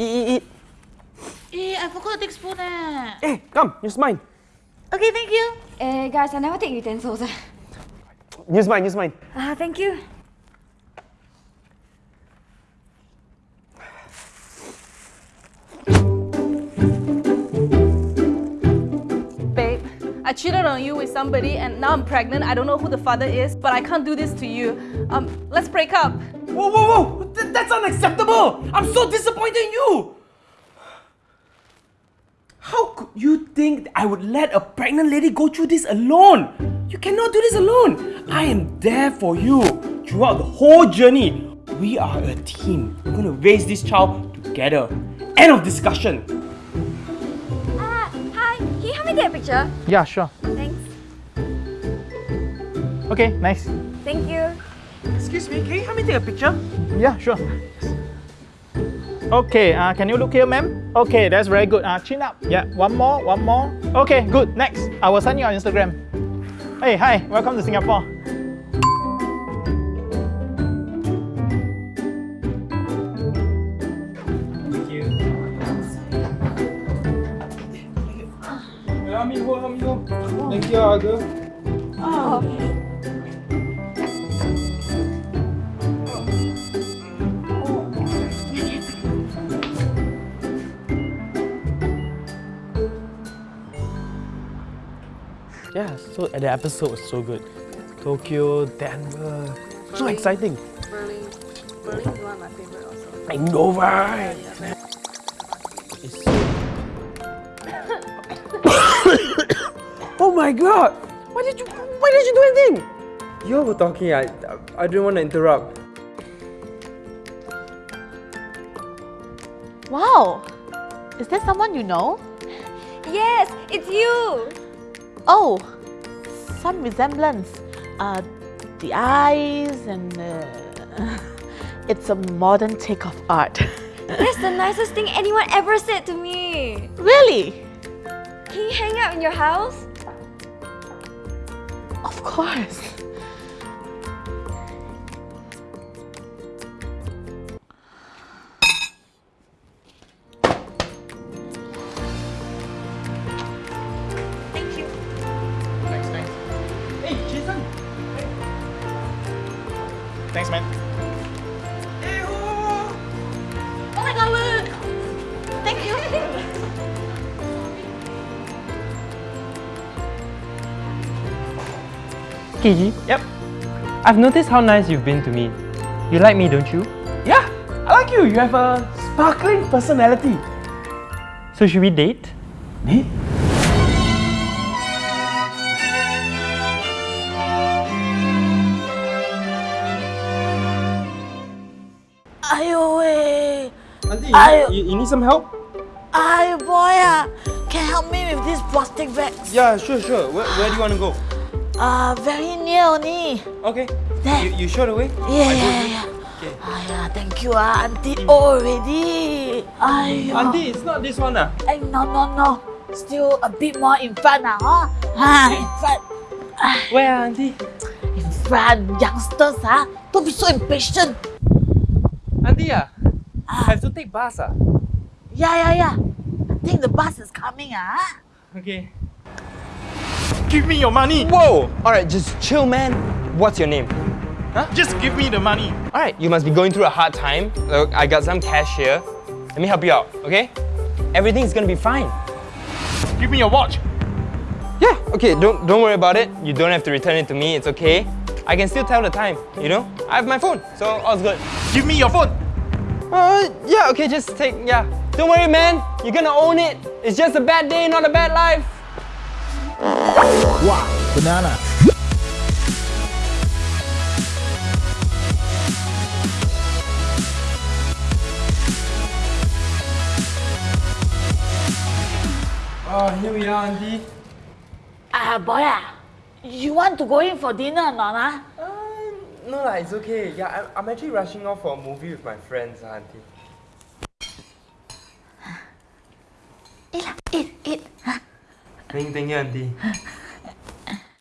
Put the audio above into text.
Eat, eat, eat. Eh, I forgot to take spoon eh. Hey, come, use mine. Okay, thank you. Eh, guys, I never take utensils. Use mine, use mine. Ah, thank you. Babe, I cheated on you with somebody and now I'm pregnant. I don't know who the father is, but I can't do this to you. Um, let's break up. Whoa, whoa, whoa! Th- that's unacceptable! I'm so disappointed in you! How could you think I would let a pregnant lady go through this alone? You cannot do this alone! I am there for you throughout the whole journey. We are a team. We're gonna raise this child together. End of discussion. Ah, hi. Can you help me get a picture? Yeah, sure. Thanks. Okay, nice. Thank you. Excuse me, can you help me take a picture? Yeah, sure. Okay, uh, can you look here, ma'am? Okay, that's very good. Uh, chin up. Yeah, one more, one more. Okay, good. Next, I will send you on Instagram. Hey, hi, welcome to Singapore. Thank you. Help me hold, help me hold. Thank you, Aga. Yeah, so the episode was so good. Tokyo, Denver, so exciting. Berlin. Berlin is one of my favorite also. I know, right? It's so... oh my god! Why did you why did you do anything? You all were talking, I, I didn't want to interrupt. Wow. Is there someone you know? Yes, it's you. Oh, some resemblance. Uh, the eyes and uh, it's a modern take of art. That's the nicest thing anyone ever said to me. really? Can you hang out in your house? Of course. Thanks, man. Oh my god, look! Thank you. Kiji, Yep. I've noticed how nice you've been to me. You like me, don't you? Yeah, I like you. You have a sparkling personality. So should we date? Me? Ayo, eh. Auntie, I- you, you need some help? Ay, boy, ah. Can you help me with this plastic bags? Yeah, sure, sure. Where, where do you want to go? Uh, very near only. Okay. There. You, you show the way? Yeah, yeah, yeah, yeah. Okay. Yeah, thank you, ah, auntie. Already. Ayo. Auntie, it's not this one, ah. Eh, no, no, no. Still a bit more in front, ah, huh? Ah, in front. Where, ah, auntie? In front. Youngsters, ah. Don't be so impatient. Auntie, ah. Have to take bus, ah. Yeah, yeah, yeah. I think the bus is coming, ah. Okay. Give me your money. Whoa! Alright, just chill, man. What's your name? Huh? Just give me the money. Alright, you must be going through a hard time. Look, I got some cash here. Let me help you out, okay? Everything's gonna be fine. Give me your watch. Yeah, okay, don't don't worry about it. You don't have to return it to me, it's okay. I can still tell the time, you know? I have my phone, so all's good. Give me your phone. Uh, yeah, okay, just take, yeah. Don't worry, man. You're gonna own it. It's just a bad day, not a bad life. Wow, banana. Oh, here we are, auntie. Ah, boy, ah. You want to go in for dinner or not, ah? No lah, it's okay. Yeah, I'm, I'm actually rushing off for a movie with my friends, auntie. Eat lah, eat, eat. Huh? Thank, thank you, auntie.